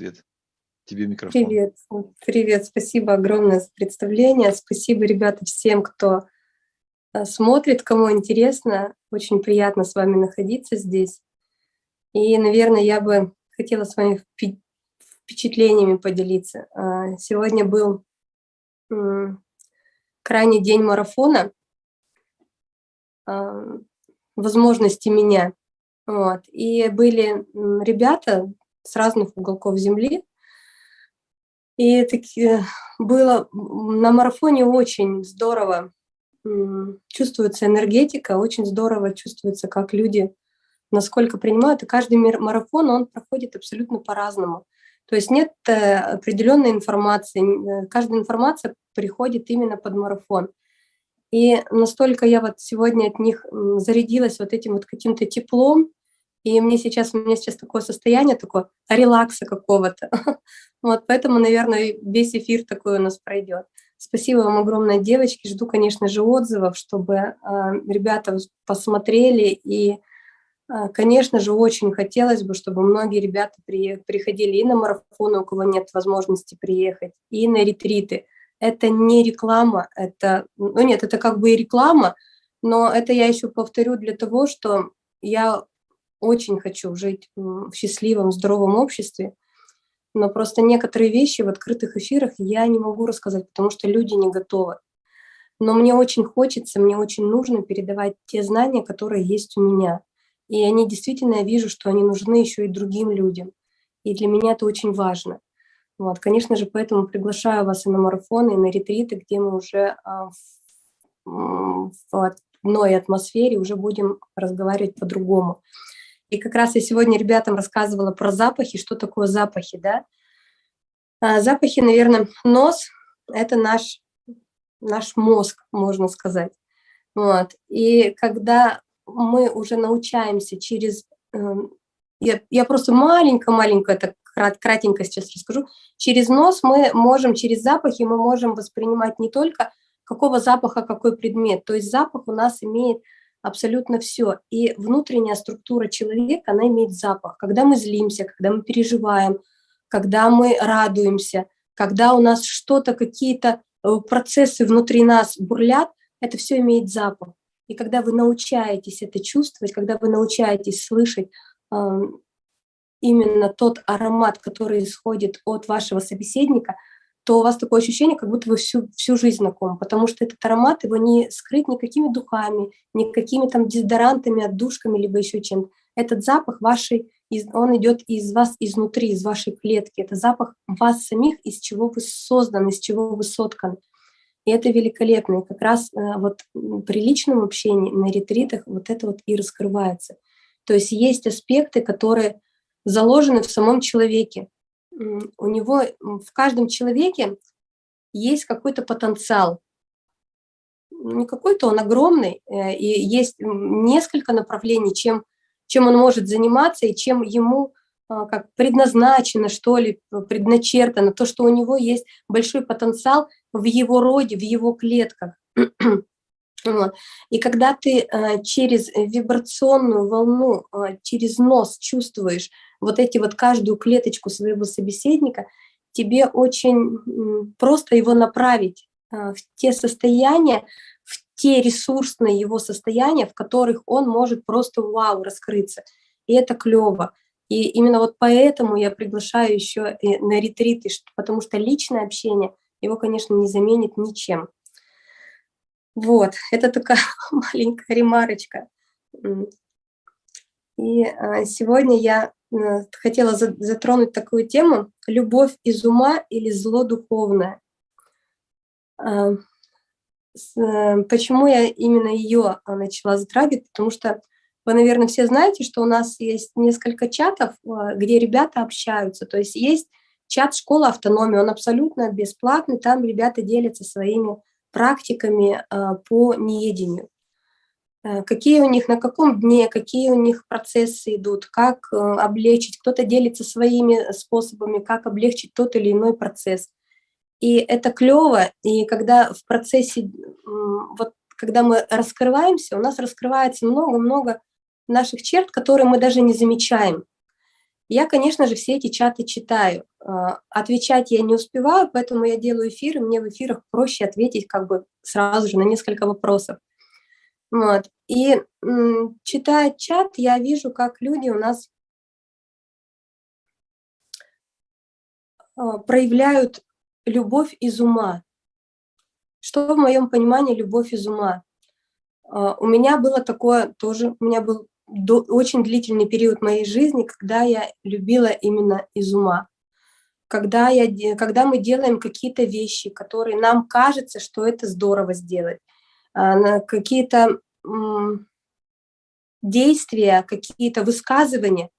Свет. Тебе микрофон. Привет, привет, спасибо огромное за представление. Спасибо, ребята, всем, кто э, смотрит, кому интересно. Очень приятно с вами находиться здесь. И, наверное, я бы хотела с вами впечатлениями поделиться. А, сегодня был крайний день марафона а, возможности меня. Вот. И были ребята с разных уголков земли. И таки было на марафоне очень здорово чувствуется энергетика, очень здорово чувствуется, как люди насколько принимают. И каждый марафон, он проходит абсолютно по-разному. То есть нет э, определенной информации, э, каждая информация приходит именно под марафон. И настолько я вот сегодня от них зарядилась вот этим вот каким-то теплом, и мне сейчас, у меня сейчас такое состояние, такое релакса какого-то. Вот поэтому, наверное, весь эфир такой у нас пройдет. Спасибо вам огромное, девочки. Жду, конечно же, отзывов, чтобы э, ребята посмотрели. И, э, конечно же, очень хотелось бы, чтобы многие ребята при, приходили и на марафоны, у кого нет возможности приехать, и на ретриты. Это не реклама, это, ну нет, это как бы и реклама, но это я еще повторю для того, что я очень хочу жить в счастливом, здоровом обществе, но просто некоторые вещи в открытых эфирах я не могу рассказать, потому что люди не готовы. Но мне очень хочется, мне очень нужно передавать те знания, которые есть у меня. И они действительно, я вижу, что они нужны еще и другим людям. И для меня это очень важно. Вот, конечно же, поэтому приглашаю вас и на марафоны, и на ретриты, где мы уже а, в, одной атмосфере уже будем разговаривать по-другому. И как раз я сегодня ребятам рассказывала про запахи, что такое запахи, да. А, запахи, наверное, нос – это наш, наш мозг, можно сказать. Вот. И когда мы уже научаемся через… Эм, я, я просто маленько-маленько крат, кратенько сейчас расскажу. Через нос мы можем, через запахи мы можем воспринимать не только какого запаха какой предмет. То есть запах у нас имеет абсолютно все. И внутренняя структура человека, она имеет запах. Когда мы злимся, когда мы переживаем, когда мы радуемся, когда у нас что-то, какие-то э, процессы внутри нас бурлят, это все имеет запах. И когда вы научаетесь это чувствовать, когда вы научаетесь слышать э, именно тот аромат, который исходит от вашего собеседника – то у вас такое ощущение, как будто вы всю, всю жизнь знакомы, потому что этот аромат, его не скрыть никакими духами, никакими там дезодорантами, отдушками, либо еще чем-то. Этот запах вашей, он идет из вас изнутри, из вашей клетки. Это запах вас самих, из чего вы созданы, из чего вы сотканы. И это великолепно. И как раз э, вот при личном общении на ретритах вот это вот и раскрывается. То есть есть аспекты, которые заложены в самом человеке у него в каждом человеке есть какой-то потенциал. Не какой-то, он огромный, э, и есть несколько направлений, чем, чем он может заниматься и чем ему а, как предназначено, что ли, предначертано, то, что у него есть большой потенциал в его роде, в его клетках. И когда ты э, через вибрационную волну, э, через нос чувствуешь вот эти вот каждую клеточку своего собеседника, тебе очень просто его направить э, в те состояния, в те ресурсные его состояния, в которых он может просто вау раскрыться. И это клево. И именно вот поэтому я приглашаю еще на ретриты, потому что личное общение его, конечно, не заменит ничем. Вот, это такая маленькая ремарочка. И а, сегодня я э, хотела затронуть такую тему «Любовь из ума или зло духовное». А, э, почему я именно ее а, начала затрагивать? Потому что вы, наверное, все знаете, что у нас есть несколько чатов, где ребята общаются. То есть есть чат «Школа автономии», он абсолютно бесплатный, там ребята делятся своими практиками а, по неедению. Э, какие у них, на каком дне, какие у них процессы идут, как э, облегчить, кто-то делится своими способами, как облегчить тот или иной процесс. И это клево, и когда в процессе, вот когда мы раскрываемся, у нас раскрывается много-много наших черт, которые мы даже не замечаем. Я, конечно же, все эти чаты читаю. А, отвечать я не успеваю, поэтому я делаю эфиры. Мне в эфирах проще ответить как бы сразу же на несколько вопросов. Вот. И читая чат, я вижу, как люди у нас а, проявляют любовь из ума. Что в моем понимании любовь из ума? А, у меня было такое тоже, у меня был очень длительный период моей жизни, когда я любила именно из ума. Когда, я, когда мы делаем какие-то вещи, которые нам кажется, что это здорово сделать, а, какие-то действия, какие-то высказывания,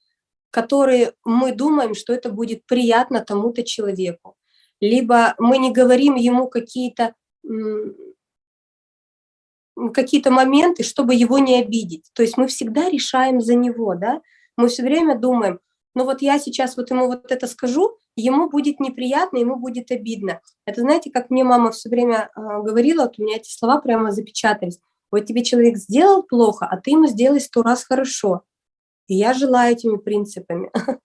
которые мы думаем, что это будет приятно тому-то человеку. Либо мы не говорим ему какие-то какие-то моменты, чтобы его не обидеть. То есть мы всегда решаем за него, да? Мы все время думаем, ну вот я сейчас вот ему вот это скажу, ему будет неприятно, ему будет обидно. Это знаете, как мне мама все время э, говорила, вот у меня эти слова прямо запечатались. Вот тебе человек сделал плохо, а ты ему сделай сто раз хорошо. И я желаю этими принципами.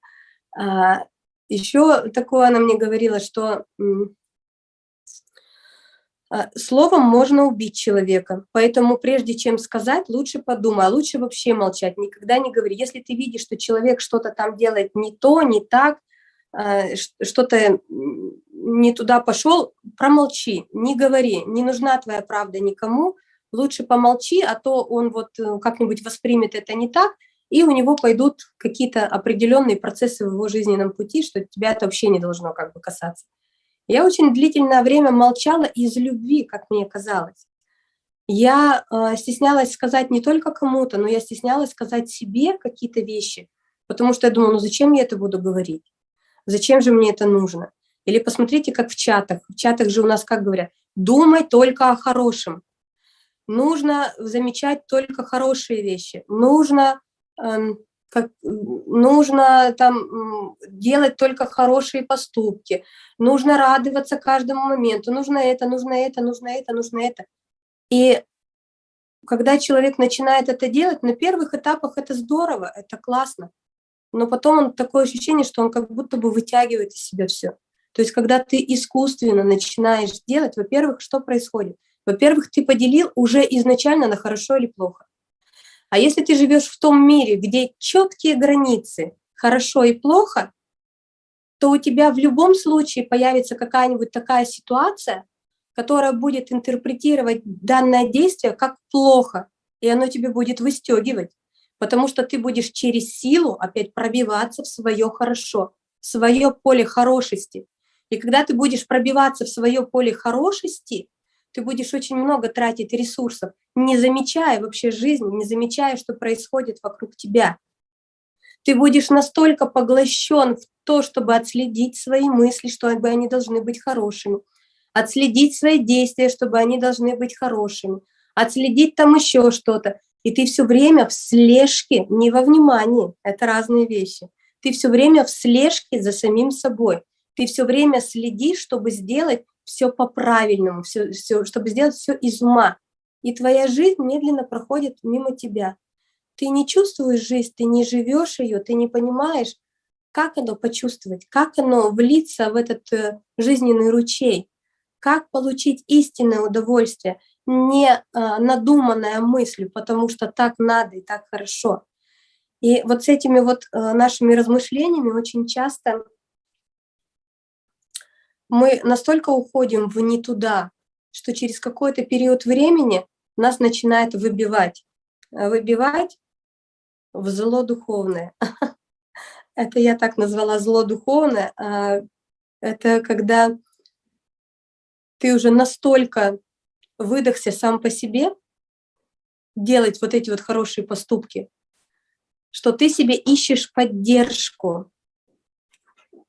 А, Еще такое она мне говорила, что словом можно убить человека, поэтому прежде чем сказать, лучше подумай, а лучше вообще молчать, никогда не говори. Если ты видишь, что человек что-то там делает не то, не так, а, что-то не туда пошел, промолчи, не говори, не нужна твоя правда никому, лучше помолчи, а то он вот э, как-нибудь воспримет это не так, и у него пойдут какие-то определенные процессы в его жизненном пути, что тебя это вообще не должно как бы касаться. Я очень длительное время молчала из любви, как мне казалось. Я э, стеснялась сказать не только кому-то, но я стеснялась сказать себе какие-то вещи, потому что я думала, ну зачем я это буду говорить? Зачем же мне это нужно? Или посмотрите, как в чатах. В чатах же у нас как говорят, думай только о хорошем. Нужно замечать только хорошие вещи. Нужно эм, как, нужно там делать только хорошие поступки, нужно радоваться каждому моменту, нужно это, нужно это, нужно это, нужно это. И когда человек начинает это делать, на первых этапах это здорово, это классно, но потом он такое ощущение, что он как будто бы вытягивает из себя все. То есть когда ты искусственно начинаешь делать, во-первых, что происходит? Во-первых, ты поделил уже изначально на хорошо или плохо. А если ты живешь в том мире, где четкие границы, хорошо и плохо, то у тебя в любом случае появится какая-нибудь такая ситуация, которая будет интерпретировать данное действие как плохо, и оно тебе будет выстегивать, потому что ты будешь через силу опять пробиваться в свое хорошо, в свое поле хорошести. И когда ты будешь пробиваться в свое поле хорошести, ты будешь очень много тратить ресурсов, не замечая вообще жизни, не замечая, что происходит вокруг тебя. Ты будешь настолько поглощен в то, чтобы отследить свои мысли, чтобы они должны быть хорошими, отследить свои действия, чтобы они должны быть хорошими, отследить там еще что-то. И ты все время в слежке, не во внимании, это разные вещи. Ты все время в слежке за самим собой. Ты все время следишь, чтобы сделать все по-правильному, все, все, чтобы сделать все из ума. И твоя жизнь медленно проходит мимо тебя. Ты не чувствуешь жизнь, ты не живешь ее, ты не понимаешь, как оно почувствовать, как оно влиться в этот э, жизненный ручей, как получить истинное удовольствие, не э, надуманная мыслью, потому что так надо и так хорошо. И вот с этими вот э, нашими размышлениями очень часто мы настолько уходим в не туда, что через какой-то период времени нас начинает выбивать. Э, выбивать в зло духовное. Это я так назвала зло духовное. А это когда ты уже настолько выдохся сам по себе, делать вот эти вот хорошие поступки, что ты себе ищешь поддержку.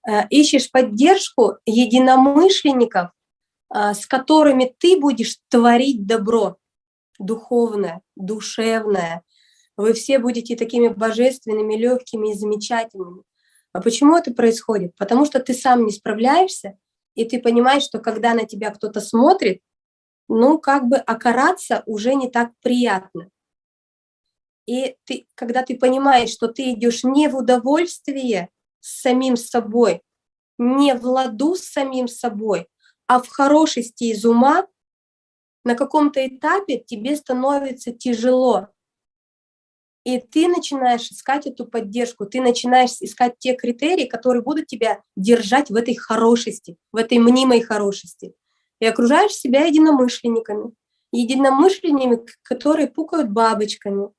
Э, ищешь поддержку единомышленников, э, с которыми ты будешь творить добро духовное, душевное. Вы все будете такими божественными, легкими и замечательными. А почему это происходит? Потому что ты сам не справляешься, и ты понимаешь, что когда на тебя кто-то смотрит, ну, как бы окараться уже не так приятно. И ты, когда ты понимаешь, что ты идешь не в удовольствие, с самим собой, не в ладу с самим собой, а в хорошести из ума, на каком-то этапе тебе становится тяжело. И ты начинаешь искать эту поддержку, ты начинаешь искать те критерии, которые будут тебя держать в этой хорошести, в этой мнимой хорошести. И окружаешь себя единомышленниками, единомышленниками, которые пукают бабочками.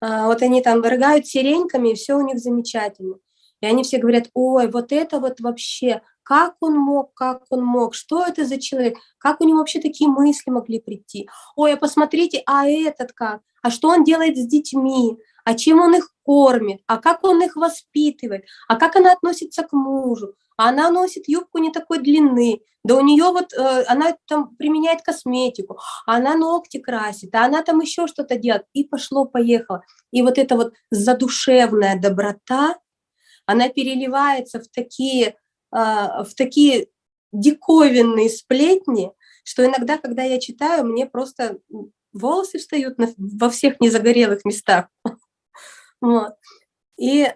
А, вот они там рыгают сиреньками, и все у них замечательно. И они все говорят, ой, вот это вот вообще, как он мог, как он мог, что это за человек, как у него вообще такие мысли могли прийти. Ой, а посмотрите, а этот как, а что он делает с детьми, а чем он их кормит, а как он их воспитывает, а как она относится к мужу, а она носит юбку не такой длины, да у нее вот, э, она там применяет косметику, она ногти красит, а она там еще что-то делает, и пошло-поехало. И вот эта вот задушевная доброта, она переливается в такие, а, в такие диковинные сплетни, что иногда, когда я читаю, мне просто волосы встают на, во всех незагорелых местах. И э,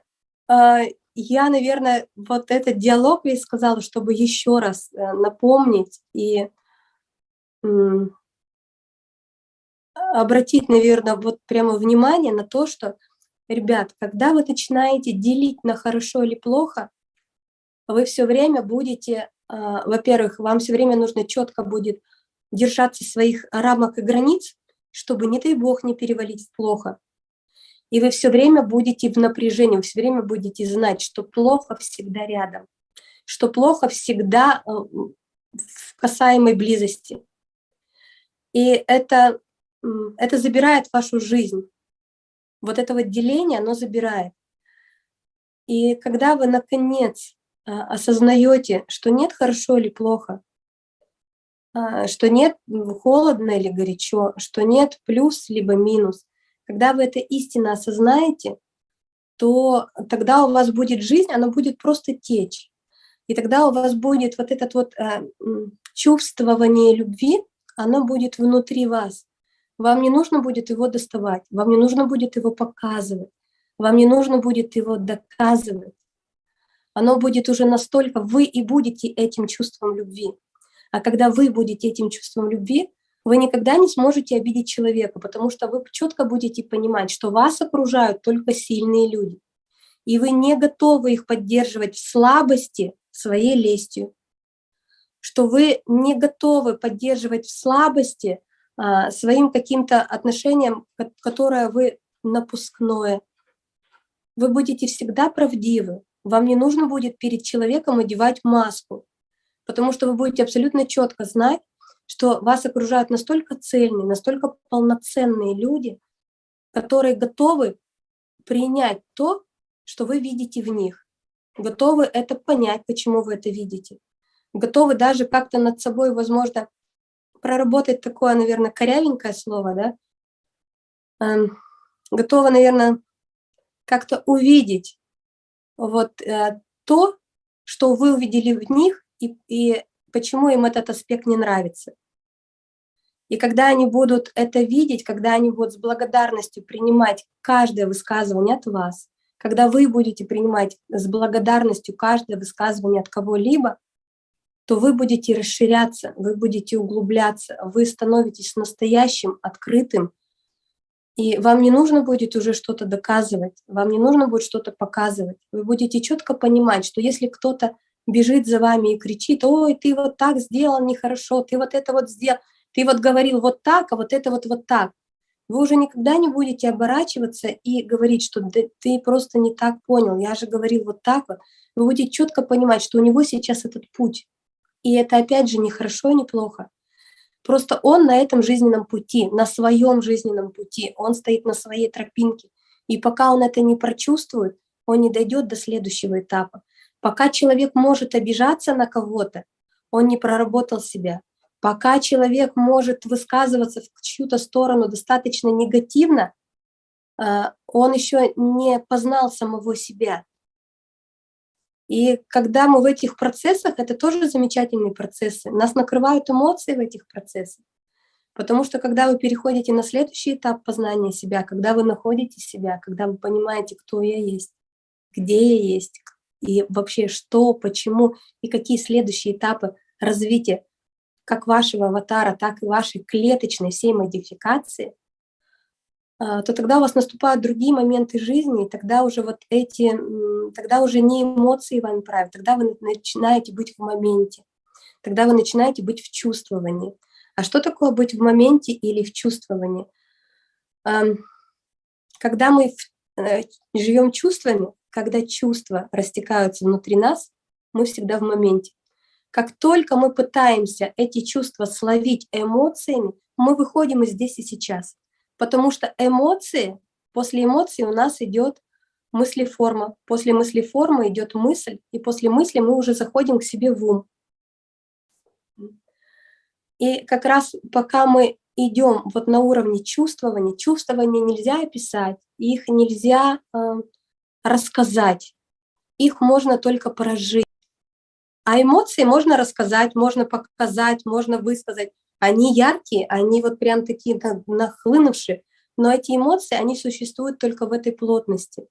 я, наверное, вот этот диалог я сказала, чтобы еще раз э, напомнить и обратить, наверное, вот прямо внимание на то, что Ребят, когда вы начинаете делить на хорошо или плохо, вы все время будете, а, во-первых, вам все время нужно четко будет держаться своих рамок и границ, чтобы, не дай бог, не перевалить в плохо. И вы все время будете в напряжении, вы все время будете знать, что плохо всегда рядом, что плохо всегда а, в касаемой близости. И это, это забирает вашу жизнь вот это вот деление, оно забирает. И когда вы, наконец, а, осознаете, что нет хорошо или плохо, а, что нет холодно или горячо, что нет плюс либо минус, когда вы это истинно осознаете, то тогда у вас будет жизнь, она будет просто течь. И тогда у вас будет вот это вот э, чувствование любви, оно будет внутри вас. Вам не нужно будет его доставать, вам не нужно будет его показывать, вам не нужно будет его доказывать. Оно будет уже настолько, вы и будете этим чувством любви. А когда вы будете этим чувством любви, вы никогда не сможете обидеть человека, потому что вы четко будете понимать, что вас окружают только сильные люди. И вы не готовы их поддерживать в слабости своей лестью. Что вы не готовы поддерживать в слабости своим каким-то отношением, которое вы напускное. Вы будете всегда правдивы. Вам не нужно будет перед человеком одевать маску, потому что вы будете абсолютно четко знать, что вас окружают настолько цельные, настолько полноценные люди, которые готовы принять то, что вы видите в них, готовы это понять, почему вы это видите, готовы даже как-то над собой, возможно, проработать такое, наверное, корявенькое слово, да, эм, готова, наверное, как-то увидеть вот э, то, что вы увидели в них, и, и почему им этот аспект не нравится. И когда они будут это видеть, когда они будут с благодарностью принимать каждое высказывание от вас, когда вы будете принимать с благодарностью каждое высказывание от кого-либо, то вы будете расширяться, вы будете углубляться, вы становитесь настоящим, открытым, и вам не нужно будет уже что-то доказывать, вам не нужно будет что-то показывать. Вы будете четко понимать, что если кто-то бежит за вами и кричит, ой, ты вот так сделал нехорошо, ты вот это вот сделал, ты вот говорил вот так, а вот это вот вот так. Вы уже никогда не будете оборачиваться и говорить, что да, ты просто не так понял, я же говорил вот так вот. Вы будете четко понимать, что у него сейчас этот путь, и это опять же не хорошо и не плохо. Просто он на этом жизненном пути, на своем жизненном пути, он стоит на своей тропинке. И пока он это не прочувствует, он не дойдет до следующего этапа. Пока человек может обижаться на кого-то, он не проработал себя. Пока человек может высказываться в чью-то сторону достаточно негативно, а, он еще не познал самого себя. И когда мы в этих процессах, это тоже замечательные процессы, нас накрывают эмоции в этих процессах. Потому что когда вы переходите на следующий этап познания себя, когда вы находите себя, когда вы понимаете, кто я есть, где я есть, и вообще что, почему и какие следующие этапы развития как вашего аватара, так и вашей клеточной всей модификации, то тогда у вас наступают другие моменты жизни, и тогда уже вот эти, тогда уже не эмоции вам правят, тогда вы начинаете быть в моменте, тогда вы начинаете быть в чувствовании. А что такое быть в моменте или в чувствовании? Когда мы э, живем чувствами, когда чувства растекаются внутри нас, мы всегда в моменте. Как только мы пытаемся эти чувства словить эмоциями, мы выходим из здесь и сейчас. Потому что эмоции, после эмоций у нас идет мыслеформа, после мыслеформы идет мысль, и после мысли мы уже заходим к себе в ум. И как раз пока мы идем вот на уровне чувствования, чувствования нельзя описать, их нельзя э, рассказать, их можно только прожить. А эмоции можно рассказать, можно показать, можно высказать. Они яркие, они вот прям такие нахлынувшие, но эти эмоции, они существуют только в этой плотности.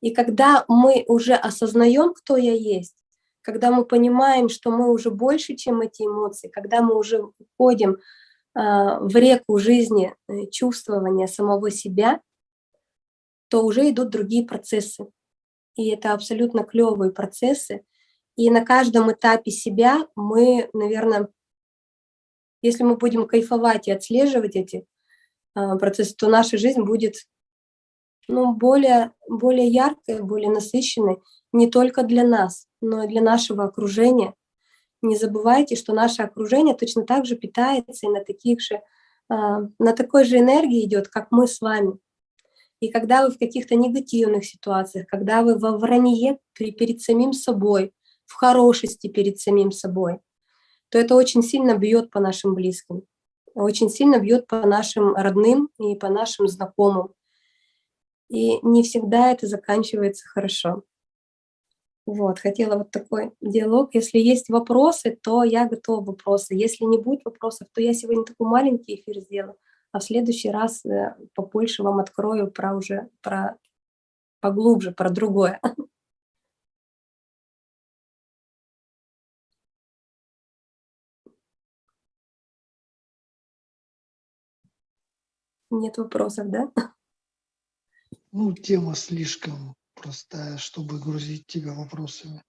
И когда мы уже осознаем, кто я есть, когда мы понимаем, что мы уже больше, чем эти эмоции, когда мы уже входим э, в реку жизни э, чувствования самого себя, то уже идут другие процессы. И это абсолютно клевые процессы, и на каждом этапе себя мы, наверное, если мы будем кайфовать и отслеживать эти э, процессы, то наша жизнь будет ну, более, более яркой, более насыщенной не только для нас, но и для нашего окружения. Не забывайте, что наше окружение точно так же питается и на, таких же, э, на такой же энергии идет, как мы с вами. И когда вы в каких-то негативных ситуациях, когда вы во вранье перед самим собой, в хорошести перед самим собой, то это очень сильно бьет по нашим близким, очень сильно бьет по нашим родным и по нашим знакомым. И не всегда это заканчивается хорошо. Вот, хотела вот такой диалог. Если есть вопросы, то я готова вопросы. Если не будет вопросов, то я сегодня такой маленький эфир сделаю, а в следующий раз э, побольше вам открою про уже, про поглубже, про другое. Нет вопросов, да? Ну, тема слишком простая, чтобы грузить тебя вопросами.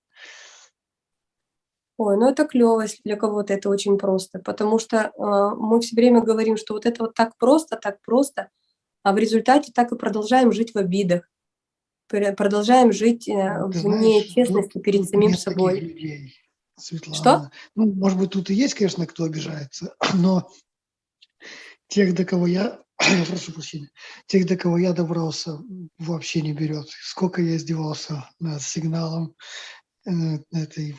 Ой, ну это клево, если для кого-то это очень просто, потому что э, мы все время говорим, что вот это вот так просто, так просто, а в результате так и продолжаем жить в обидах, продолжаем жить э, в нечестности тут, перед самим собой. Людей, Светлана. Что? Ну, может быть, тут и есть, конечно, кто обижается, но тех, до кого я прошу прощения, тех, до кого я добрался, вообще не берет. Сколько я издевался над сигналом э, этой,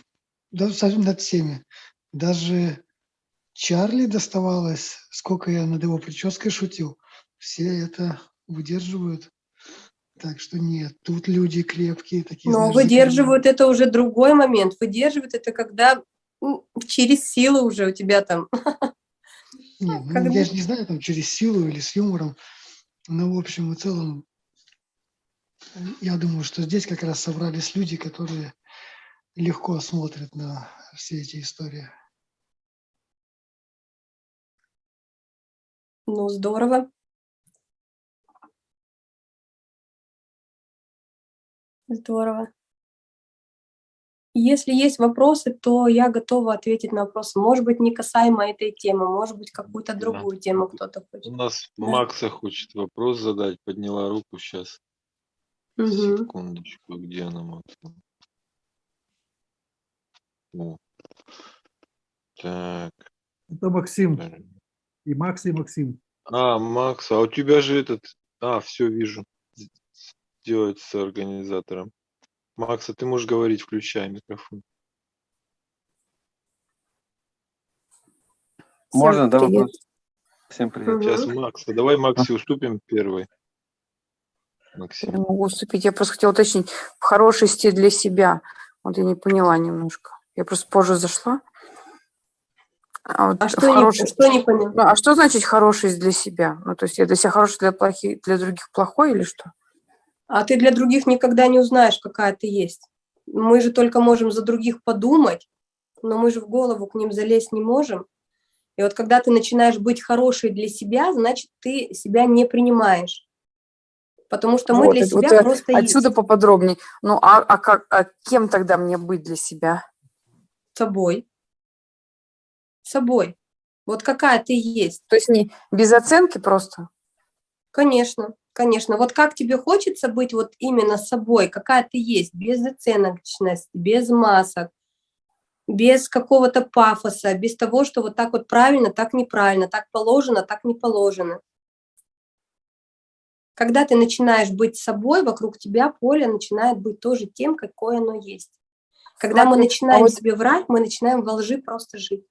даже над всеми. Даже Чарли доставалось, сколько я над его прической шутил. Все это выдерживают. Так что нет, тут люди крепкие такие. Но знаешь, выдерживают это уже другой момент. Выдерживают это когда через силу уже у тебя там Нет, ну, я же не знаю, там через силу или с юмором, но в общем и целом, я думаю, что здесь как раз собрались люди, которые легко смотрят на все эти истории. Ну, здорово. Здорово. Если есть вопросы, то я готова ответить на вопросы. Может быть, не касаемо этой темы, может быть, какую-то другую да. тему кто-то хочет. У нас да. Макса хочет вопрос задать, подняла руку сейчас. Угу. Секундочку, где она, Макса? О. Так. Это Максим. И Макс, и Максим. А, Макс, а у тебя же этот... А, все, вижу. Сделать с организатором. Макса, ты можешь говорить, включай микрофон. Можно, да, вопрос? Всем привет. Сейчас Макса. Давай Максе уступим первый. Максим. Я могу уступить. Я просто хотела уточнить. В хорошести для себя. Вот я не поняла немножко. Я просто позже зашла. А, вот а что, хороший... не, что не поняла? Ну, а что значит хорошесть для себя? Ну, то есть я для себя хороший, для, плохих, для других плохой или что? А ты для других никогда не узнаешь, какая ты есть. Мы же только можем за других подумать, но мы же в голову к ним залезть не можем. И вот когда ты начинаешь быть хорошей для себя, значит, ты себя не принимаешь. Потому что мы Вот, для вот, себя э, просто Отсюда есть поподробнее. Ну, а, а, как, а кем тогда мне быть для себя? собой. Собой. Вот какая ты есть. То есть не без оценки просто? Конечно, конечно. Вот как тебе хочется быть вот именно собой, какая ты есть, без оценочности, без масок, без какого-то пафоса, без того, что вот так вот правильно, так неправильно, так положено, так не положено. Когда ты начинаешь быть собой, вокруг тебя поле начинает быть тоже тем, какое оно есть. Когда мы Смотри, а начинаем вот- себе врать, мы начинаем во лжи просто жить.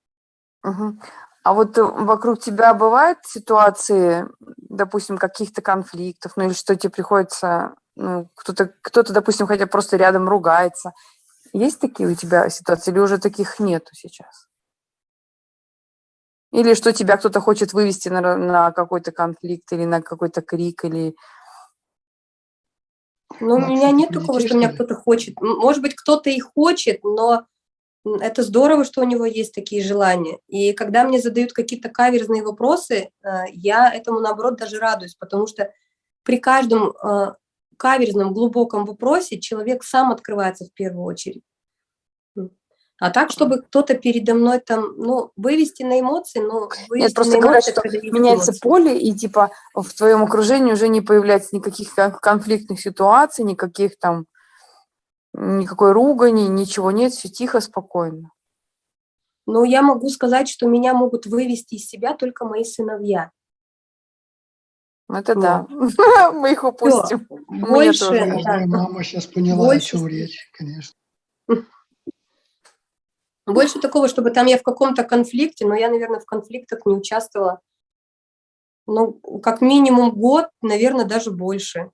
Мгм. А вот э, вокруг тебя бывают ситуации, допустим, каких-то конфликтов, ну или что тебе приходится, ну, кто-то, кто-то, допустим, хотя просто рядом ругается. Есть такие у тебя ситуации или уже таких нету сейчас? Или что тебя кто-то хочет вывести на, на какой-то конфликт или на какой-то крик, или... Ну, у Макс, меня нет такого, что меня кто-то хочет. Может быть, кто-то и хочет, но это здорово, что у него есть такие желания. И когда мне задают какие-то каверзные вопросы, э, я этому, наоборот, даже радуюсь, потому что при каждом э, каверзном, глубоком вопросе человек сам открывается в первую очередь. А так, чтобы кто-то передо мной там, ну, вывести на эмоции, ну, вывести Нет, просто на говорят, эмоции, что меняется эмоции. поле, и типа в твоем окружении уже не появляется никаких кон- конфликтных ситуаций, никаких там, никакой ругани, ничего нет, все тихо, спокойно. Но я могу сказать, что меня могут вывести из себя только мои сыновья. Это Ну. да, мы их упустим. Больше, тоже да, Каждая мама сейчас поняла, о чем речь, конечно. больше такого, чтобы там я в каком-то конфликте, но я, наверное, в конфликтах не участвовала. Ну, как минимум год, наверное, даже больше.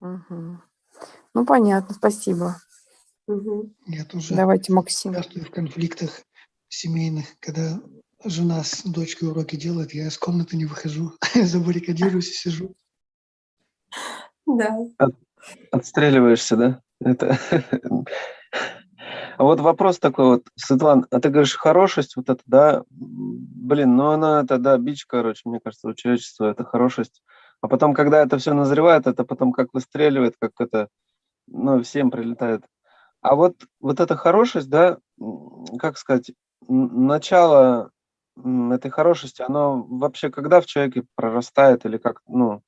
Мгм. Ну, понятно, спасибо. Мгм. Я тоже Давайте, Максим. участвую в конфликтах семейных, когда жена с дочкой уроки делает, я из комнаты не выхожу, забаррикадируюсь и сижу. Да. Отстреливаешься, да? Это... А вот вопрос такой вот, Светлана, а ты говоришь, хорошесть вот это, да, блин, ну она это, да, бич, короче, мне кажется, у человечества это хорошесть. А потом, когда это все назревает, это потом как выстреливает, как это, ну, всем прилетает. А вот, вот эта хорошесть, да, как сказать, начало этой хорошести, оно вообще когда в человеке прорастает или как, ну,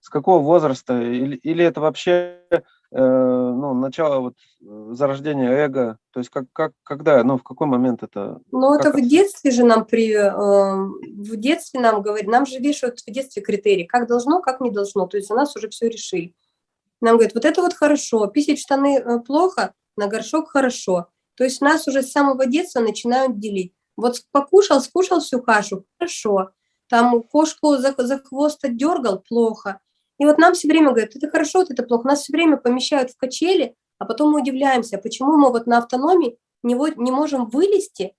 с какого возраста, или, или это вообще э, ну, начало вот э, зарождения эго, то есть как, как, когда, ну, в какой момент это? Ну, это Как в это? детстве же нам при... э, в детстве нам говорят, нам же вешают в детстве критерии, как должно, как не должно. То есть у нас уже все решили. Нам говорят, вот это вот хорошо, писать штаны э, плохо, на горшок хорошо. То есть нас уже с самого детства начинают делить. Вот покушал, скушал всю кашу, хорошо. Там кошку за, за хвост отдергал, плохо. И вот нам все время говорят, это хорошо, это плохо. Нас все время помещают в качели, а потом мы удивляемся, почему мы вот на автономии не, не можем вылезти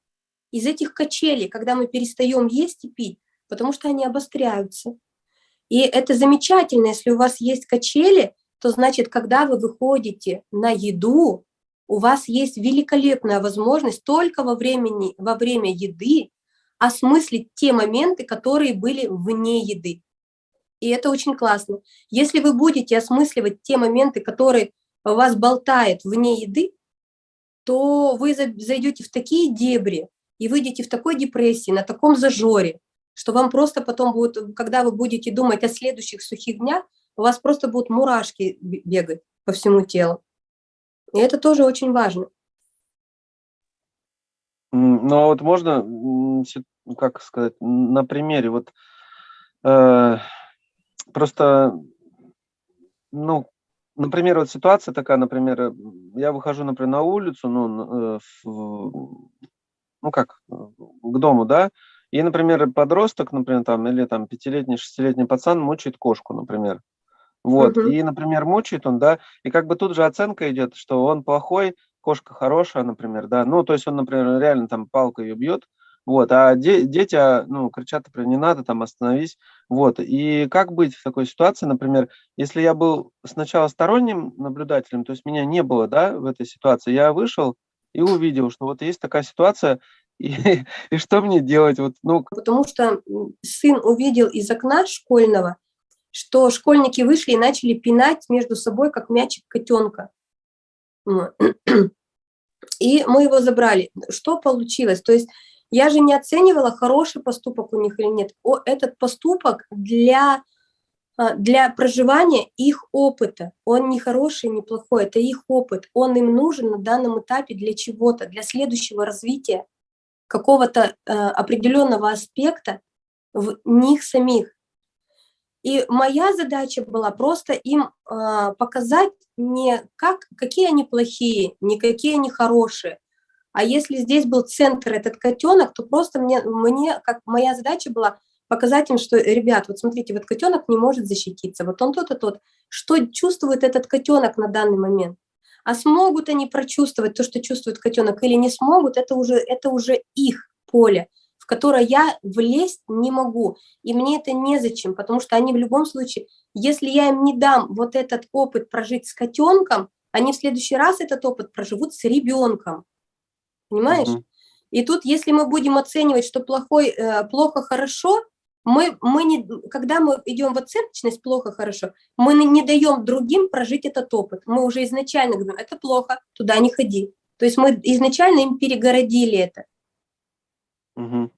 из этих качелей, когда мы перестаем есть и пить, потому что они обостряются. И это замечательно, если у вас есть качели, то значит, когда вы выходите на еду, у вас есть великолепная возможность только во, времени, во время еды осмыслить те моменты, которые были вне еды. И это очень классно. Если вы будете осмысливать те моменты, которые вас болтает вне еды, то вы за- зайдете в такие дебри и выйдете в такой депрессии, на таком зажоре, что вам просто потом будет, когда вы будете думать о следующих сухих днях, у вас просто будут мурашки бе- бегать по всему телу. И это тоже очень важно. Ну, а вот можно, как сказать, на примере, вот э, просто, ну, например, вот ситуация такая, например, э, я выхожу, например, на улицу, ну, э, в- ну как, к дому, да, и, например, подросток, например, там, или там пятилетний, шестилетний пацан мучает кошку, например. Вот, Мгм. и, например, мучает он, да, и как бы тут же оценка идет, что он плохой, кошка хорошая, например, да, ну, то есть он, например, реально там палкой ее бьет, Вот, а де- дети, а, ну, кричат, например, не надо, там, остановись. Вот, и как быть в такой ситуации, например, если я был сначала сторонним наблюдателем, то есть меня не было, да, в этой ситуации, я вышел и увидел, что вот есть такая ситуация, и, и что мне делать? Вот, ну, Потому что сын увидел из окна школьного, что школьники вышли и начали пинать между собой, как мячик котенка. И мы его забрали. Что получилось? То есть я же не оценивала, хороший поступок у них или нет. О, этот поступок для, а, для проживания их опыта. Он не хороший, не плохой, это их опыт. Он им нужен на данном этапе для чего-то, для следующего развития какого-то э, определенного аспекта в них самих. И моя задача была просто им э, показать не как, какие они плохие, не какие они хорошие, а если здесь был центр этот котенок, то просто мне, мне как моя задача была показать им, что, ребят, вот смотрите, вот котенок не может защититься, вот он тот и тот. Что чувствует этот котенок на данный момент? А смогут они прочувствовать то, что чувствует котенок, или не смогут, это уже, это уже их поле, которое я влезть не могу. И мне это незачем, потому что они в любом случае, если я им не дам вот этот опыт прожить с котенком, они в следующий раз этот опыт проживут с ребенком. Понимаешь? Мгм. И тут, если мы будем оценивать, что плохой, э, плохо, хорошо, мы, мы не, когда мы идем в оценочность плохо-хорошо, мы не, не даем другим прожить этот опыт. Мы уже изначально говорим, это плохо, туда не ходи. То есть мы изначально им перегородили это. Мгм.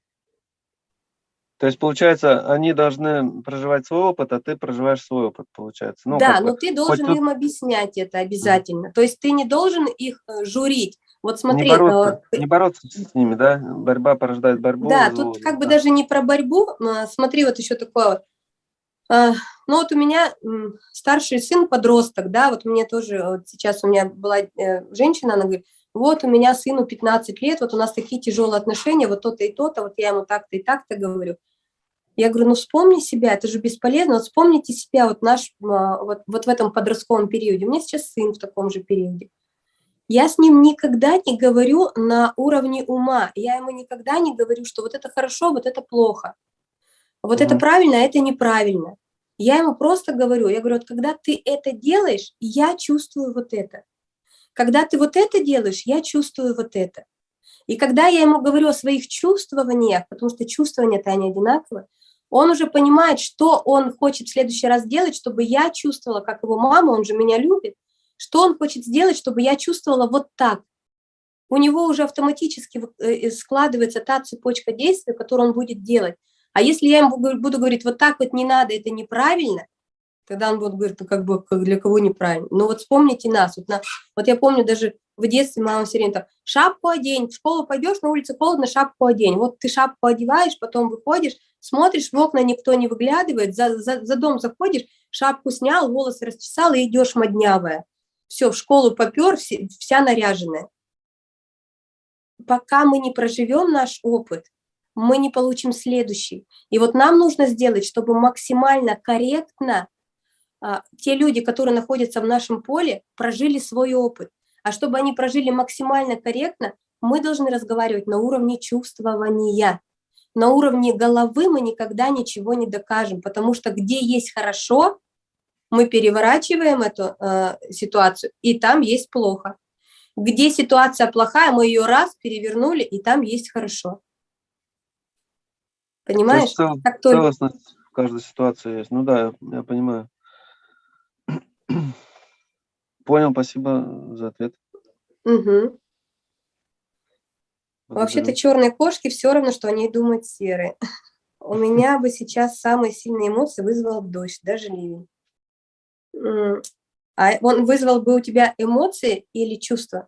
То есть, получается, они должны проживать свой опыт, а ты проживаешь свой опыт, получается. Ну, да, бы, но ты должен тут- им объяснять это обязательно. То есть ты не должен их э, журить. Вот смотри, не, бороться, э, не бороться с ними, да? Борьба порождает борьбу. Да, зло, тут как бы да. даже не про борьбу. а, Смотри, вот еще такое вот. А, Ну вот у меня старший сын подросток, да, вот мне тоже, вот сейчас у меня была э, женщина, она говорит, вот у меня сыну 15 лет, вот у нас такие тяжелые отношения, вот то-то и то-то, вот я ему так-то и так-то говорю. Я говорю, ну вспомни себя, это же бесполезно, вот вспомните себя вот наш, а, вот, вот в этом подростковом периоде. У меня сейчас сын в таком же периоде. Я с ним никогда не говорю на уровне ума. Я ему никогда не говорю, что вот это хорошо, вот это плохо. Вот это Мгм. правильно, а это неправильно. Я ему просто говорю, я говорю, вот когда ты это делаешь, я чувствую вот это. Когда ты вот это делаешь, я чувствую вот это. И когда я ему говорю о своих чувствованиях, потому что чувствования-то они одинаковые, он уже понимает, что он хочет в следующий раз делать, чтобы я чувствовала, как его мама, он же меня любит, что он хочет сделать, чтобы я чувствовала вот так. У него уже автоматически вот, э, складывается та цепочка действий, которую он будет делать. А если я ему буду говорить, вот так вот не надо, это неправильно, тогда он будет говорить, ну как бы для кого неправильно. Ну вот вспомните нас. Вот, на, вот я помню даже в детстве мама все время там, шапку одень, в школу пойдешь, на улице холодно, шапку одень. Вот ты шапку одеваешь, потом выходишь, смотришь, в окна никто не выглядывает, за, за, за дом заходишь, шапку снял, волосы расчесал и идешь моднявая. Все, в школу попер, вся наряженная. Пока мы не проживем наш опыт, мы не получим следующий. И вот нам нужно сделать, чтобы максимально корректно а, те люди, которые находятся в нашем поле, прожили свой опыт. А чтобы они прожили максимально корректно, мы должны разговаривать на уровне чувствования. На уровне головы мы никогда ничего не докажем, потому что где есть хорошо, мы переворачиваем эту э, ситуацию, и там есть плохо. Где ситуация плохая, мы ее раз перевернули, и там есть хорошо. То Понимаешь? есть цел- Как только в каждой ситуации есть. Ну да, я, я понимаю. Понял, спасибо за ответ. Мгм. Вообще-то черные кошки все равно, что они думают серые. У меня бы сейчас самые сильные эмоции вызвал дождь, даже ливень. А он вызвал бы у тебя эмоции или чувства?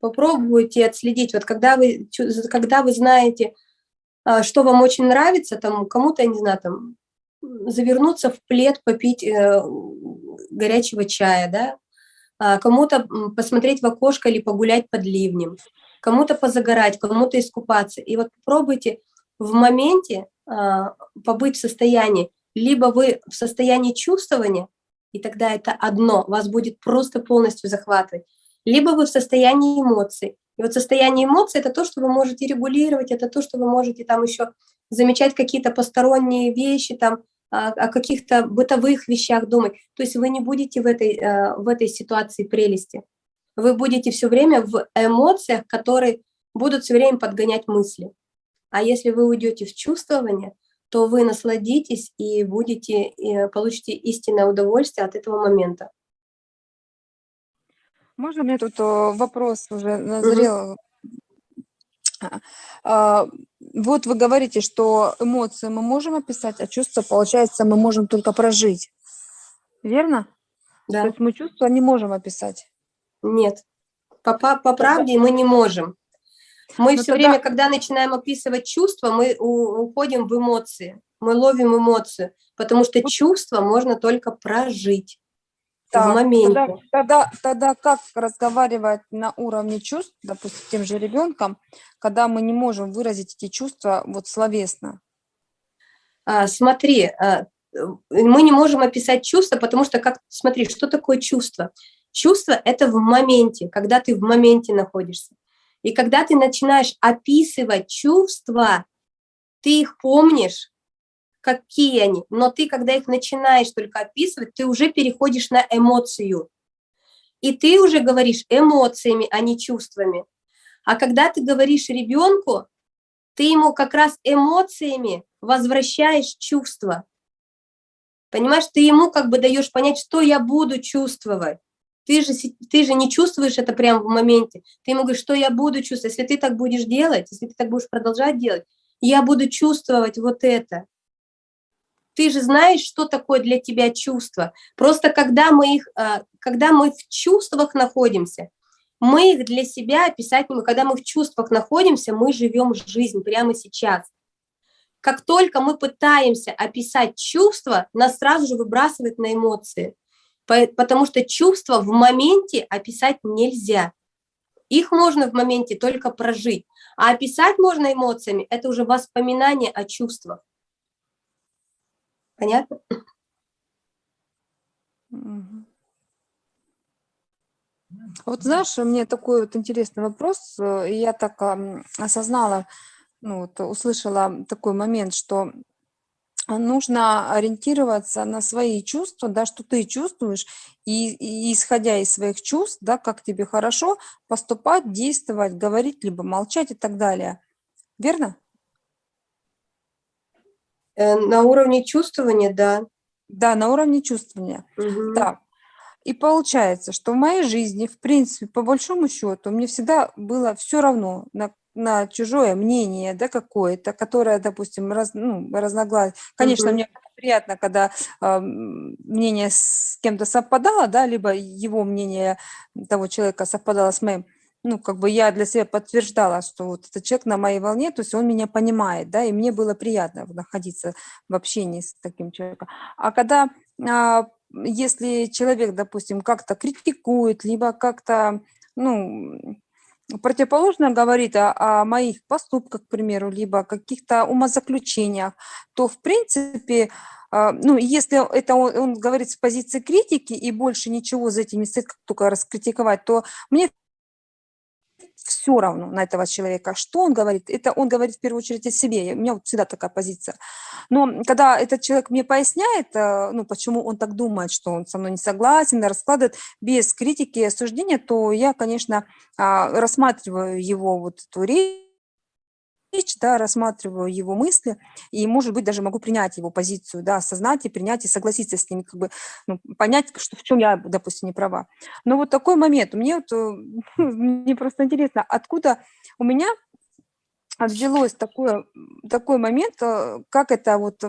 Попробуйте отследить. Вот когда вы, когда вы знаете, а, что вам очень нравится, там кому-то, я не знаю, там завернуться в плед, попить э, горячего чая, да, а, кому-то посмотреть в окошко или погулять под ливнем, кому-то позагорать, кому-то искупаться. И вот попробуйте в моменте а, побыть в состоянии, либо вы в состоянии чувствования, и тогда это одно, вас будет просто полностью захватывать, либо вы в состоянии эмоций. И вот состояние эмоций – это то, что вы можете регулировать, это то, что вы можете там еще замечать какие-то посторонние вещи, там, о, о каких-то бытовых вещах думать. То есть вы не будете в этой, э, в этой ситуации прелести. Вы будете все время в эмоциях, которые будут все время подгонять мысли. А если вы уйдете в чувствование, то вы насладитесь и будете, и получите истинное удовольствие от этого момента. Можно мне тут э, вопрос уже назрел? А, вот вы говорите, что эмоции мы можем описать, а чувства, получается, мы можем только прожить. Верно? Да. То есть мы чувства не можем описать. Нет. По, по, по правде мы не можем. Мы Ну все тогда- время, когда начинаем описывать чувства, мы уходим в эмоции. Мы ловим эмоцию, потому что чувства можно только прожить Так, в моменте. Тогда, тогда, тогда как разговаривать на уровне чувств, допустим, с тем же ребенком, когда мы не можем выразить эти чувства вот словесно? А, смотри, а, э, мы не можем описать чувства, потому что, как, смотри, что такое чувство? Чувство – это в моменте, когда ты в моменте находишься. И когда ты начинаешь описывать чувства, ты их помнишь, какие они, но ты, когда их начинаешь только описывать, ты уже переходишь на эмоцию. И ты уже говоришь эмоциями, а не чувствами. А когда ты говоришь ребенку, ты ему как раз эмоциями возвращаешь чувства. Понимаешь, ты ему как бы даешь понять, что я буду чувствовать. Ты же, ты же не чувствуешь это прямо в моменте. Ты ему говоришь, что я буду чувствовать. Если ты так будешь делать, если ты так будешь продолжать делать, я буду чувствовать вот это. Ты же знаешь, что такое для тебя чувство. Просто когда мы, их, а, когда мы в чувствах находимся, мы их для себя описать не можем. Когда мы в чувствах находимся, мы живем жизнь прямо сейчас. Как только мы пытаемся описать чувства, нас сразу же выбрасывает на эмоции. По- Потому что чувства в моменте описать нельзя. Их можно в моменте только прожить. А описать можно эмоциями – это уже воспоминание о чувствах. Понятно? Вот знаешь, меня такой вот интересный вопрос. э, Я так осознала, ну, вот, услышала такой момент, что нужно ориентироваться на свои чувства, да, что ты чувствуешь, и, и исходя из своих чувств, да, как тебе хорошо, поступать, действовать, говорить, либо молчать и так далее. Верно? Э, На уровне чувствования, да. Да, на уровне чувствования. Мгм. Так. И получается, что в моей жизни, в принципе, по большому счету, мне всегда было все равно на, на чужое мнение, да, какое-то, которое, допустим, раз, ну, разногласие. Конечно, Мгм. мне приятно, когда ам, мнение с кем-то совпадало, да, либо его мнение того человека совпадало с моим. Ну, как бы я для себя подтверждала, что вот этот человек на моей волне, то есть он меня понимает, да, и мне было приятно находиться в общении с таким человеком. А когда а, если человек, допустим, как-то критикует, либо как-то, ну, противоположно говорит о, о моих поступках, к примеру, либо о каких-то умозаключениях, то, в принципе, а, ну, если это он, он говорит с позиции критики и больше ничего за этим не стоит, как только раскритиковать, то мне все равно на этого человека. Что он говорит? Это он говорит в первую очередь о себе. У меня вот всегда такая позиция. Но когда этот человек мне поясняет, э, ну, почему он так думает, что он со мной не согласен, раскладывает без критики и осуждения, то я, конечно, а, рассматриваю его вот эту речь, да, рассматриваю его мысли, и, может быть, даже могу принять его позицию, да, осознать и принять, и согласиться с ним, как бы, ну, понять, что в чем я, допустим, не права. Но вот такой момент, мне вот, э, мне просто интересно, откуда у меня взялось такое, такой момент, э, как это вот,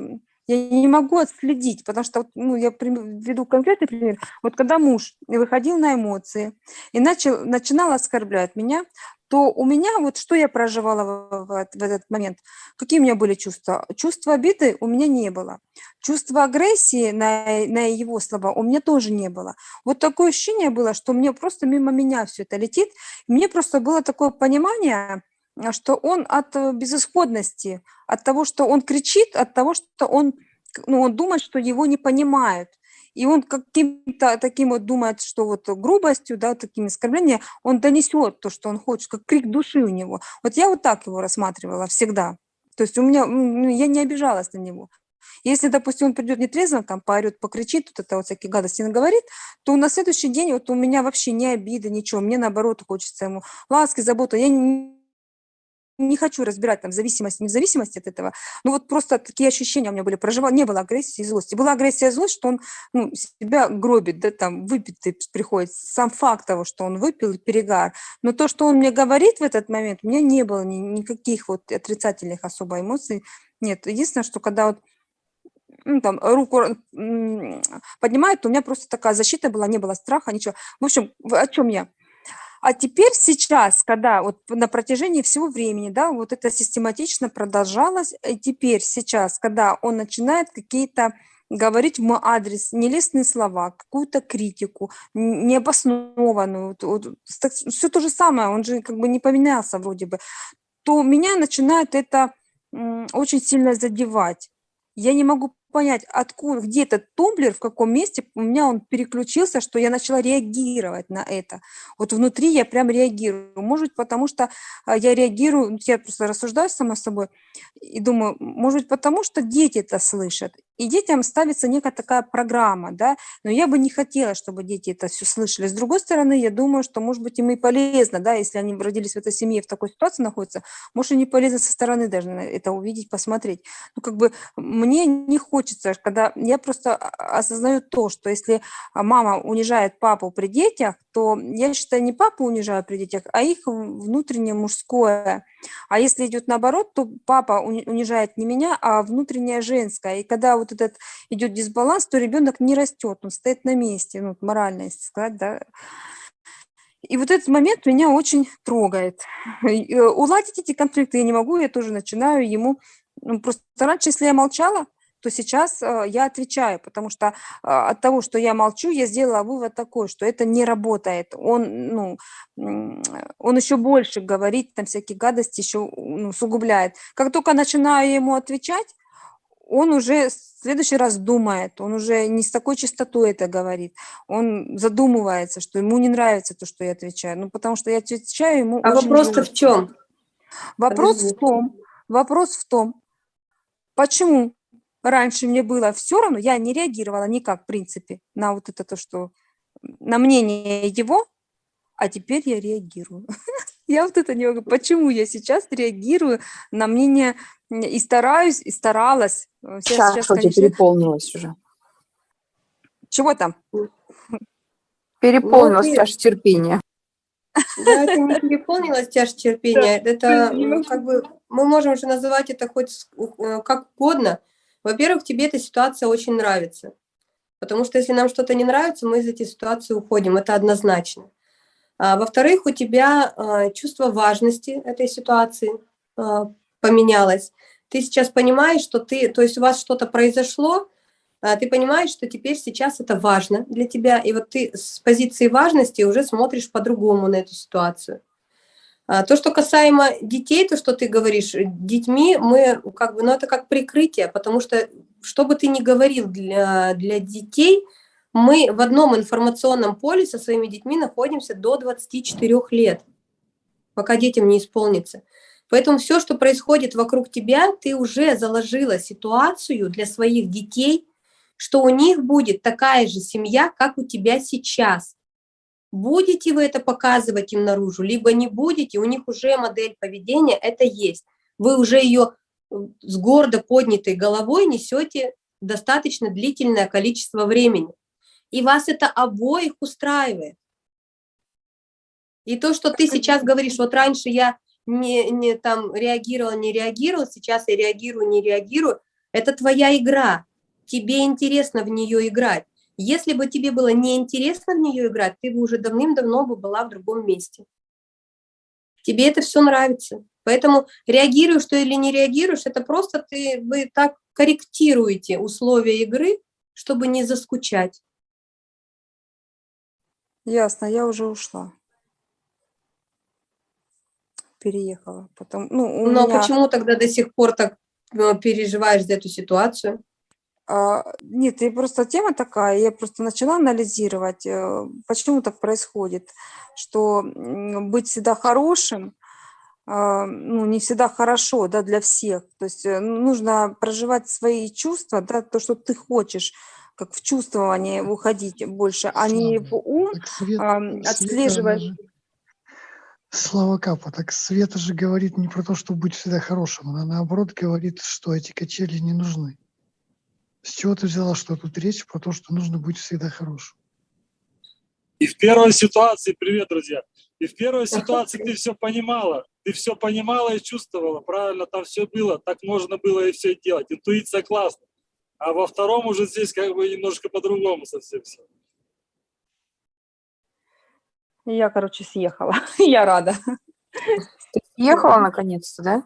я не могу отследить, потому что, ну, я введу конкретный пример. Вот когда муж выходил на эмоции и начал, начинал оскорблять меня, то у меня, вот что я проживала в, в в этот момент, какие у меня были чувства? Чувства обиды у меня не было. Чувства агрессии на, на его слова у меня тоже не было. Вот такое ощущение было, что мне просто мимо меня все это летит. Мне просто было такое понимание, что он от э, безысходности, от того, что он кричит, от того, что он, ну, он думает, что его не понимают. И он каким-то таким вот думает, что вот грубостью, да, такими оскорблениями, он донесет то, что он хочет, как крик души у него. Вот я вот так его рассматривала всегда. То есть у меня, ну, я не обижалась на него. Если, допустим, он придет нетрезво, там поорет, покричит, вот это вот всякие гадости наговорит, то на следующий день вот у меня вообще не обида, ничего. Мне наоборот хочется ему ласки, заботы. Я не, не хочу разбирать там зависимость, не в зависимости от этого. Ну вот просто такие ощущения у меня были. Проживал, не было агрессии и злости. Была агрессия и злость, что он ну, себя гробит, да, там выпитый приходит. Сам факт того, что он выпил, перегар. Но то, что он мне говорит в этот момент, у меня не было ни, никаких вот отрицательных особо эмоций. Нет, единственное, что когда вот ну, там, руку поднимает, у меня просто такая защита была, не было страха, ничего. В общем, о чем я? А теперь сейчас, когда вот на протяжении всего времени, да, вот это систематично продолжалось, и теперь сейчас, когда он начинает какие-то говорить в мой адрес нелестные слова, какую-то критику, необоснованную, вот, вот, все то же самое, он же как бы не поменялся вроде бы, то меня начинает это очень сильно задевать. Я не могу понять, откуда, где этот тумблер, в каком месте у меня он переключился, что я начала реагировать на это. Вот внутри я прям реагирую. Может быть, потому что а, я реагирую, я просто рассуждаю сама собой и думаю, может быть, потому что дети это слышат. И детям ставится некая такая программа, да, но я бы не хотела, чтобы дети это все слышали. С другой стороны, я думаю, что, может быть, им и полезно, да, если они родились в этой семье, в такой ситуации находятся, может, и не полезно со стороны даже это увидеть, посмотреть. Ну, как бы мне не хочется, когда я просто осознаю то, что если мама унижает папу при детях, то я считаю, не папу унижаю при детях, а их внутреннее мужское. А если идет наоборот, то папа унижает не меня, а внутреннее женское. И когда этот идет дисбаланс, то ребенок не растет, он стоит на месте, ну, морально, если сказать, да. И вот этот момент меня очень трогает. Э, уладить эти конфликты я не могу, я тоже начинаю ему... Ну, просто раньше, если я молчала, то сейчас э, я отвечаю, потому что а, от того, что я молчу, я сделала вывод такой, что это не работает. Он, ну, он еще больше говорит, там всякие гадости еще ну, сугубляет. Как только начинаю ему отвечать, он уже в следующий раз думает, он уже не с такой частотой это говорит, он задумывается, что ему не нравится то, что я отвечаю, ну, потому что я отвечаю ему А вопрос-то в чем? Вопрос Подожди. в том, вопрос в том, почему раньше мне было все равно, я не реагировала никак, в принципе, на вот это то, что на мнение его, а теперь я реагирую. Я вот это не могу. Почему я сейчас реагирую на мнение и стараюсь, и старалась. Э, сейчас, сейчас конечно... переполнилась уже. Чего там? Переполнилась ну, чаша терпения. Да, это не переполнилась чаша терпения. Это как бы мы можем уже называть это хоть э, как угодно, во-первых, тебе эта ситуация очень нравится. Потому что если нам что-то не нравится, мы из этой ситуации уходим. Это однозначно. А, во-вторых, у тебя а, чувство важности этой ситуации а, поменялось. Ты сейчас понимаешь, что ты, то есть у вас что-то произошло, ты понимаешь, что теперь сейчас это важно для тебя, и вот ты с позиции важности уже смотришь по-другому на эту ситуацию. То, что касаемо детей, то, что ты говоришь, детьми мы как бы, ну это как прикрытие, потому что, что бы ты ни говорил для, для детей, мы в одном информационном поле со своими детьми находимся до 24 лет, пока детям не исполнится. Поэтому все, что происходит вокруг тебя, ты уже заложила ситуацию для своих детей, что у них будет такая же семья, как у тебя сейчас. Будете вы это показывать им наружу, либо не будете, у них уже модель поведения это есть. Вы уже ее э, с гордо поднятой головой несете достаточно длительное количество времени. И вас это обоих устраивает. И то, что ты сейчас говоришь, вот раньше я не, не там реагировала, не реагировала, сейчас я реагирую, не реагирую, это твоя игра. Тебе интересно в нее играть. Если бы тебе было неинтересно в нее играть, ты бы уже давным-давно бы была в другом месте. Тебе это все нравится. Поэтому реагируешь ты или не реагируешь, это просто ты, вы так корректируете условия игры, чтобы не заскучать. Ясно, я уже ушла. Переехала. Потом, ну, Но меня... почему тогда до сих пор так э, переживаешь за эту ситуацию? А, Нет, и просто тема такая, я просто начала анализировать, э, почему так происходит, что быть всегда хорошим, а, ну, не всегда хорошо, да, для всех. То есть э, нужно проживать свои чувства, да, то, что ты хочешь, как в чувствование уходить больше, а не в ум, Свет- Света, Слава Капа, так Света же говорит не про то, чтобы быть всегда хорошим, она наоборот говорит, что эти качели не нужны. С чего ты взяла, что тут речь про то, что нужно быть всегда хорошим? И в первой ситуации, привет, друзья, и в первой ситуации ты все понимала, ты все понимала и чувствовала, правильно, там все было, так можно было и все делать, интуиция классная. А во втором уже здесь как бы немножко по-другому совсем все. Я, короче, съехала. Я рада. Ехала наконец-то, да?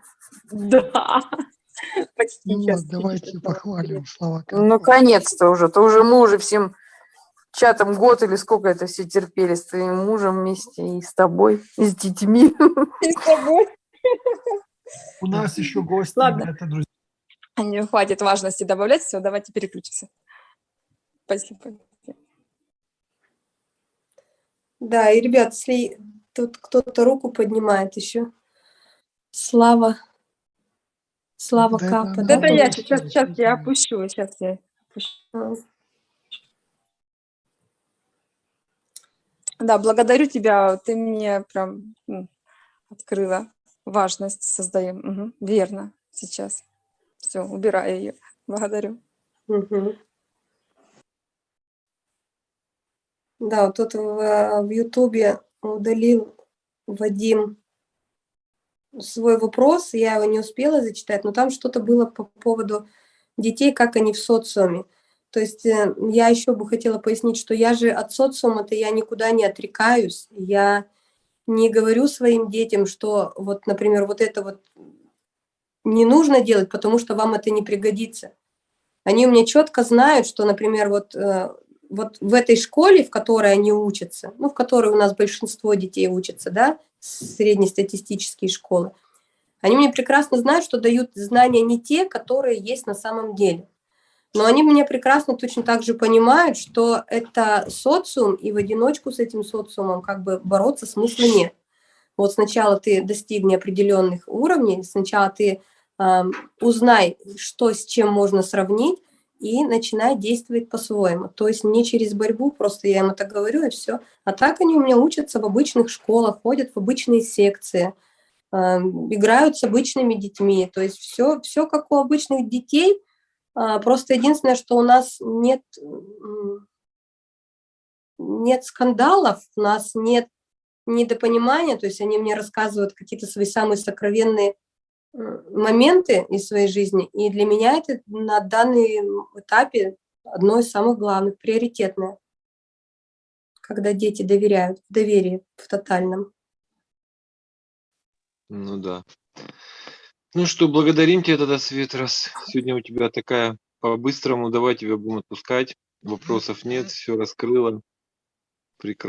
Да. Почти Ну сейчас. вот, давайте похвалим Капа. Ну, наконец-то уже. То уже мы уже всем чатом год или сколько это все терпели с твоим мужем вместе и с тобой, и с детьми. И с тобой. У нас еще гости. Ладно. Это, друзья. Не хватит важности добавлять. Все, давайте переключимся. Спасибо. Да, и, ребят, если тут кто-то руку поднимает еще. Слава. Слава Да Капа. она Да, Да, да, я сейчас, сейчас я опущу, сейчас я опущу. Да, благодарю тебя, ты мне прям м, открыла важность создаем. Мгм, верно, сейчас. Все, убираю ее. Благодарю. мгм. Да, вот тут в, э, в Ютубе удалил Вадим свой вопрос, я его не успела зачитать, но там что-то было по поводу детей, как они в социуме. То есть э, я еще бы хотела пояснить, что я же от социума-то я никуда не отрекаюсь, я не говорю своим детям, что вот, например, вот это вот не нужно делать, потому что вам это не пригодится. Они у меня четко знают, что, например, вот, э, вот в этой школе, в которой они учатся, ну, в которой у нас большинство детей учатся, да, среднестатистические школы, они мне прекрасно знают, что дают знания не те, которые есть на самом деле. Но они меня прекрасно точно так же понимают, что это социум, и в одиночку с этим социумом как бы бороться смысла нет. Вот сначала ты достигни определенных уровней, сначала ты э, узнай, что с чем можно сравнить, и начинай действовать по-своему. То есть не через борьбу, просто я им это говорю, и все. А так они у меня учатся в обычных школах, ходят в обычные секции, э, играют с обычными детьми. То есть все, все как у обычных детей, а, Просто единственное, что у нас нет, нет скандалов, у нас нет недопонимания, то есть они мне рассказывают какие-то свои самые сокровенные м, моменты из своей жизни, и для меня это на данный этапе одно из самых главных, приоритетное, когда дети доверяют, в доверии в тотальном. Ну да. Ну что, благодарим тебя тогда, Свет, раз сегодня у тебя такая по-быстрому. Давай тебя будем отпускать. Вопросов нет, все раскрыла. Прекрасно.